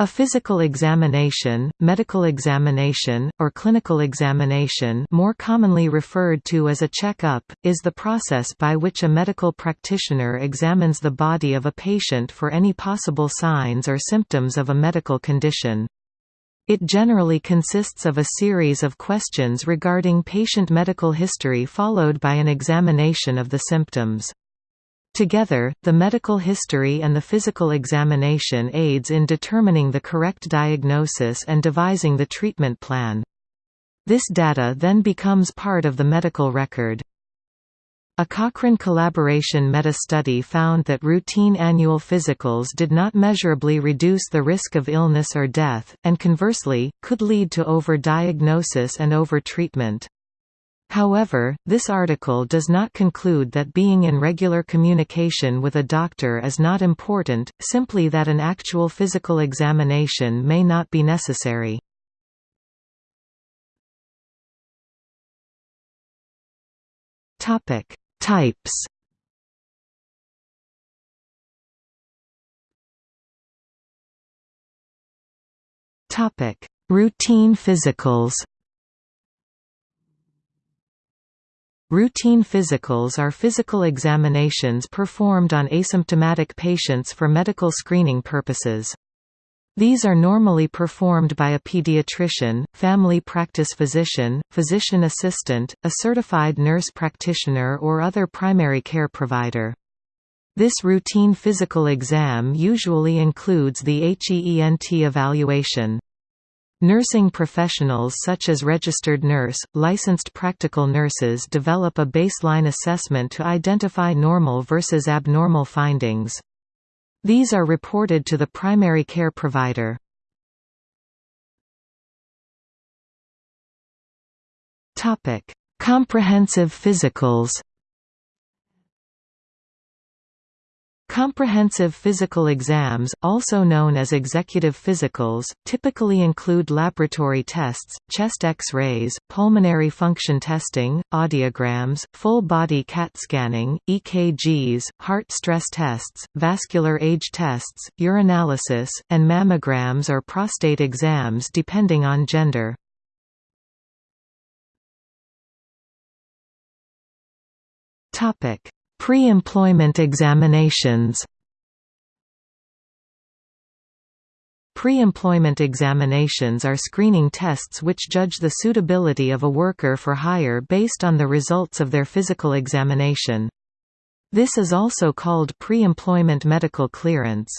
A physical examination, medical examination, or clinical examination more commonly referred to as a check-up, is the process by which a medical practitioner examines the body of a patient for any possible signs or symptoms of a medical condition. It generally consists of a series of questions regarding patient medical history followed by an examination of the symptoms. Together, the medical history and the physical examination aids in determining the correct diagnosis and devising the treatment plan. This data then becomes part of the medical record. A Cochrane collaboration meta-study found that routine annual physicals did not measurably reduce the risk of illness or death, and conversely, could lead to over-diagnosis and over-treatment. However, this article does not conclude that being in regular communication with a doctor is not important, simply that an actual physical examination may not be necessary. Topic: Types. Topic: Routine physicals. Routine physicals are physical examinations performed on asymptomatic patients for medical screening purposes. These are normally performed by a pediatrician, family practice physician, physician assistant, a certified nurse practitioner or other primary care provider. This routine physical exam usually includes the HEENT evaluation. Nursing professionals such as registered nurse, licensed practical nurses develop a baseline assessment to identify normal versus abnormal findings. These are reported to the primary care provider. Comprehensive physicals Comprehensive physical exams, also known as executive physicals, typically include laboratory tests, chest X-rays, pulmonary function testing, audiograms, full-body CAT scanning, EKGs, heart stress tests, vascular age tests, urinalysis, and mammograms or prostate exams depending on gender. Pre-employment examinations Pre-employment examinations are screening tests which judge the suitability of a worker for hire based on the results of their physical examination. This is also called pre-employment medical clearance.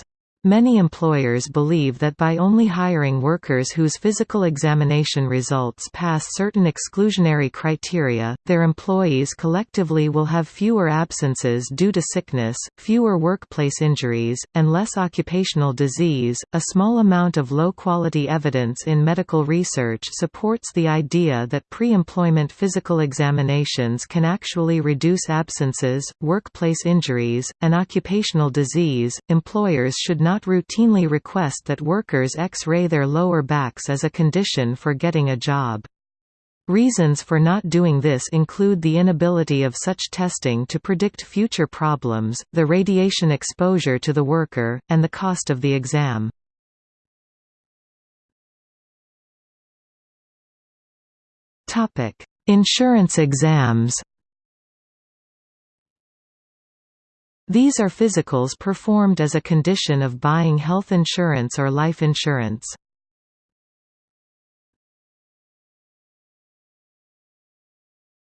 Many employers believe that by only hiring workers whose physical examination results pass certain exclusionary criteria, their employees collectively will have fewer absences due to sickness, fewer workplace injuries, and less occupational disease. A small amount of low quality evidence in medical research supports the idea that pre employment physical examinations can actually reduce absences, workplace injuries, and occupational disease. Employers should not not routinely request that workers X-ray their lower backs as a condition for getting a job. Reasons for not doing this include the inability of such testing to predict future problems, the radiation exposure to the worker, and the cost of the exam. Insurance exams These are physicals performed as a condition of buying health insurance or life insurance.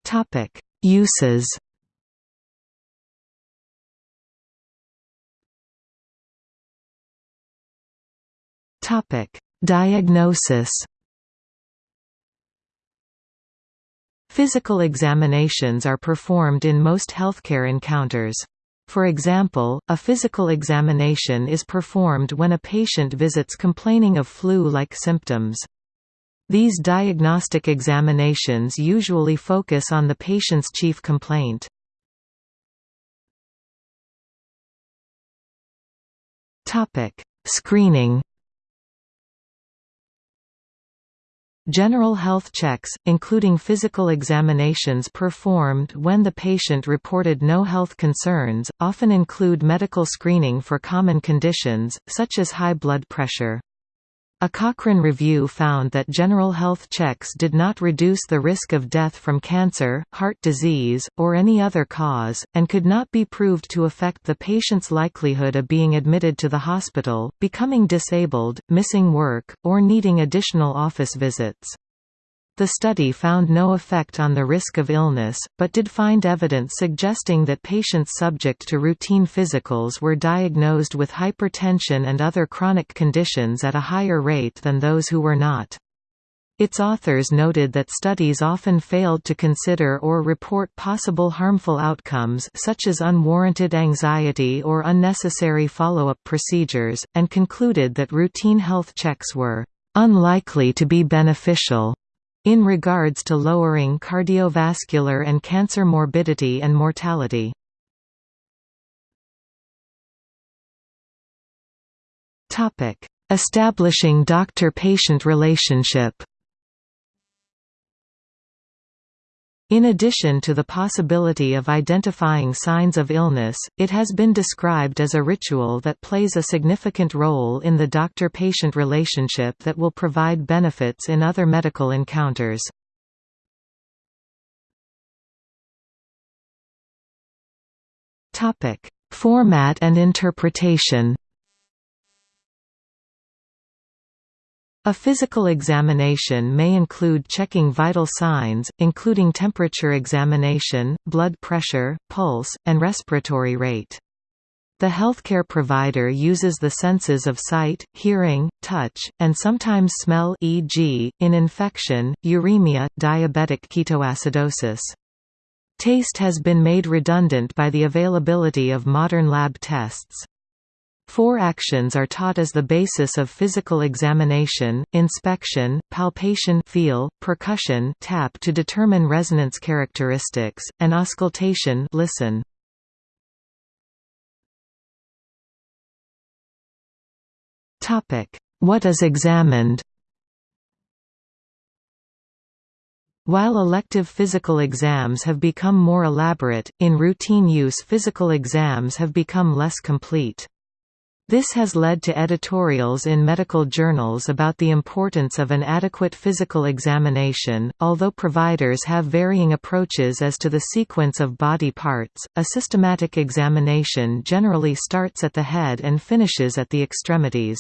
Topic: Uses. Topic: Diagnosis. Physical examinations are performed in most healthcare encounters. For example, a physical examination is performed when a patient visits complaining of flu-like symptoms. These diagnostic examinations usually focus on the patient's chief complaint. Screening General health checks, including physical examinations performed when the patient reported no health concerns, often include medical screening for common conditions, such as high blood pressure. A Cochrane review found that general health checks did not reduce the risk of death from cancer, heart disease, or any other cause, and could not be proved to affect the patient's likelihood of being admitted to the hospital, becoming disabled, missing work, or needing additional office visits. The study found no effect on the risk of illness, but did find evidence suggesting that patients subject to routine physicals were diagnosed with hypertension and other chronic conditions at a higher rate than those who were not. Its authors noted that studies often failed to consider or report possible harmful outcomes such as unwarranted anxiety or unnecessary follow-up procedures, and concluded that routine health checks were unlikely to be beneficial in regards to lowering cardiovascular and cancer morbidity and mortality. Establishing doctor-patient relationship In addition to the possibility of identifying signs of illness, it has been described as a ritual that plays a significant role in the doctor-patient relationship that will provide benefits in other medical encounters. Format and interpretation A physical examination may include checking vital signs, including temperature examination, blood pressure, pulse, and respiratory rate. The healthcare provider uses the senses of sight, hearing, touch, and sometimes smell e.g., in infection, uremia, diabetic ketoacidosis. Taste has been made redundant by the availability of modern lab tests. Four actions are taught as the basis of physical examination, inspection, palpation feel, percussion tap to determine resonance characteristics, and auscultation listen. What is examined While elective physical exams have become more elaborate, in routine use physical exams have become less complete. This has led to editorials in medical journals about the importance of an adequate physical examination. Although providers have varying approaches as to the sequence of body parts, a systematic examination generally starts at the head and finishes at the extremities.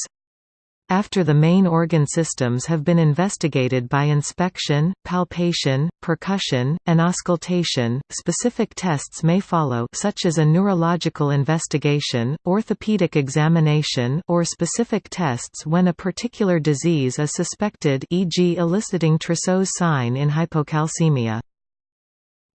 After the main organ systems have been investigated by inspection, palpation, percussion, and auscultation, specific tests may follow such as a neurological investigation, orthopedic examination or specific tests when a particular disease is suspected e.g. eliciting Trousseau's sign in hypocalcemia.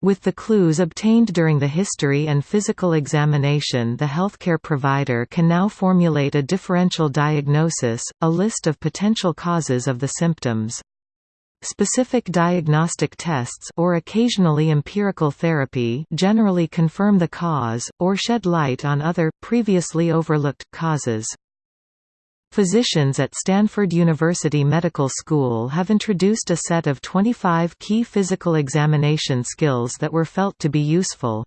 With the clues obtained during the history and physical examination the healthcare provider can now formulate a differential diagnosis, a list of potential causes of the symptoms. Specific diagnostic tests or occasionally empirical therapy generally confirm the cause, or shed light on other, previously overlooked, causes. Physicians at Stanford University Medical School have introduced a set of 25 key physical examination skills that were felt to be useful.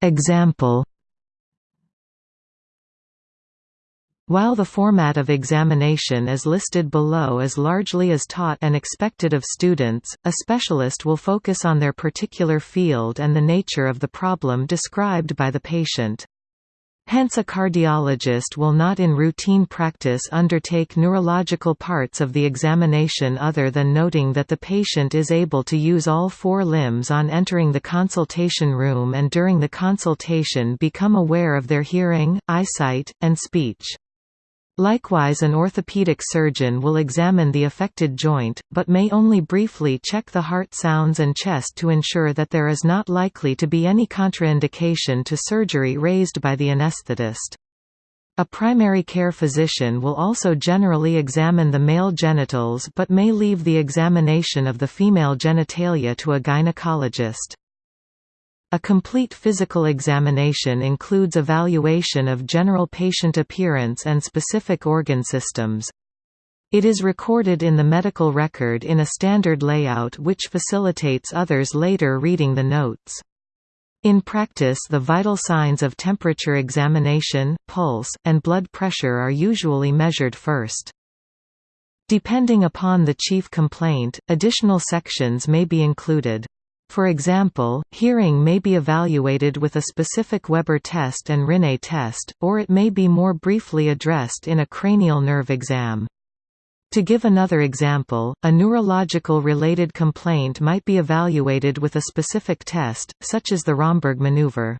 Example While the format of examination is listed below is largely as taught and expected of students, a specialist will focus on their particular field and the nature of the problem described by the patient. Hence a cardiologist will not in routine practice undertake neurological parts of the examination other than noting that the patient is able to use all four limbs on entering the consultation room and during the consultation become aware of their hearing, eyesight, and speech. Likewise an orthopedic surgeon will examine the affected joint, but may only briefly check the heart sounds and chest to ensure that there is not likely to be any contraindication to surgery raised by the anesthetist. A primary care physician will also generally examine the male genitals but may leave the examination of the female genitalia to a gynecologist. A complete physical examination includes evaluation of general patient appearance and specific organ systems. It is recorded in the medical record in a standard layout which facilitates others later reading the notes. In practice the vital signs of temperature examination, pulse, and blood pressure are usually measured first. Depending upon the chief complaint, additional sections may be included. For example, hearing may be evaluated with a specific Weber test and Rinne test, or it may be more briefly addressed in a cranial nerve exam. To give another example, a neurological-related complaint might be evaluated with a specific test, such as the Romberg maneuver.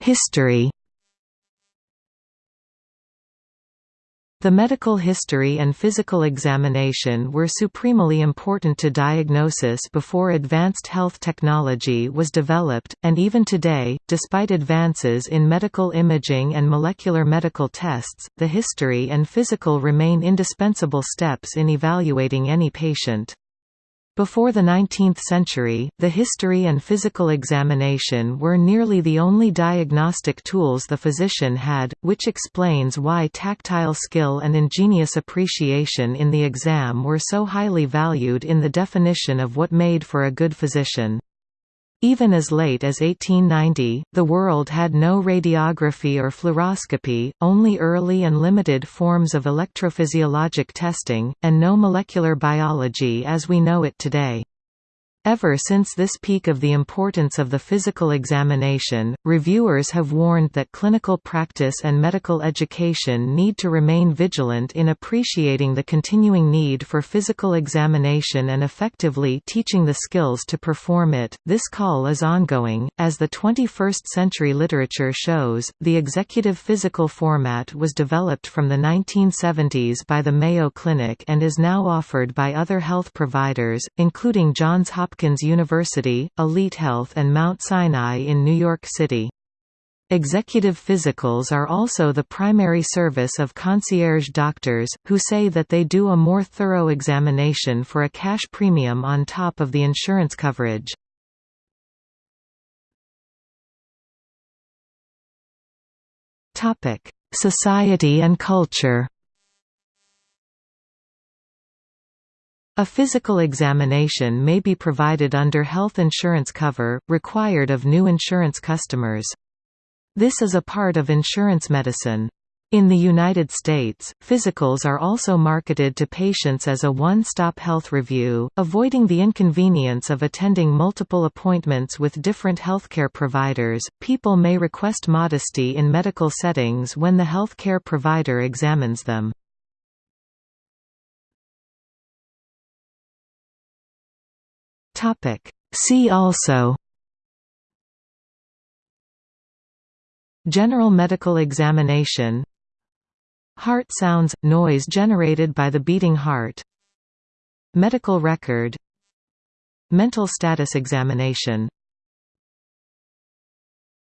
History The medical history and physical examination were supremely important to diagnosis before advanced health technology was developed, and even today, despite advances in medical imaging and molecular medical tests, the history and physical remain indispensable steps in evaluating any patient. Before the 19th century, the history and physical examination were nearly the only diagnostic tools the physician had, which explains why tactile skill and ingenious appreciation in the exam were so highly valued in the definition of what made for a good physician. Even as late as 1890, the world had no radiography or fluoroscopy, only early and limited forms of electrophysiologic testing, and no molecular biology as we know it today. Ever since this peak of the importance of the physical examination, reviewers have warned that clinical practice and medical education need to remain vigilant in appreciating the continuing need for physical examination and effectively teaching the skills to perform it. This call is ongoing. As the 21st century literature shows, the executive physical format was developed from the 1970s by the Mayo Clinic and is now offered by other health providers, including Johns Hopkins Hopkins University, Elite Health and Mount Sinai in New York City. Executive physicals are also the primary service of concierge doctors, who say that they do a more thorough examination for a cash premium on top of the insurance coverage. Society and culture A physical examination may be provided under health insurance cover, required of new insurance customers. This is a part of insurance medicine. In the United States, physicals are also marketed to patients as a one-stop health review, avoiding the inconvenience of attending multiple appointments with different healthcare providers. People may request modesty in medical settings when the healthcare provider examines them. Topic. See also General medical examination Heart sounds – noise generated by the beating heart Medical record Mental status examination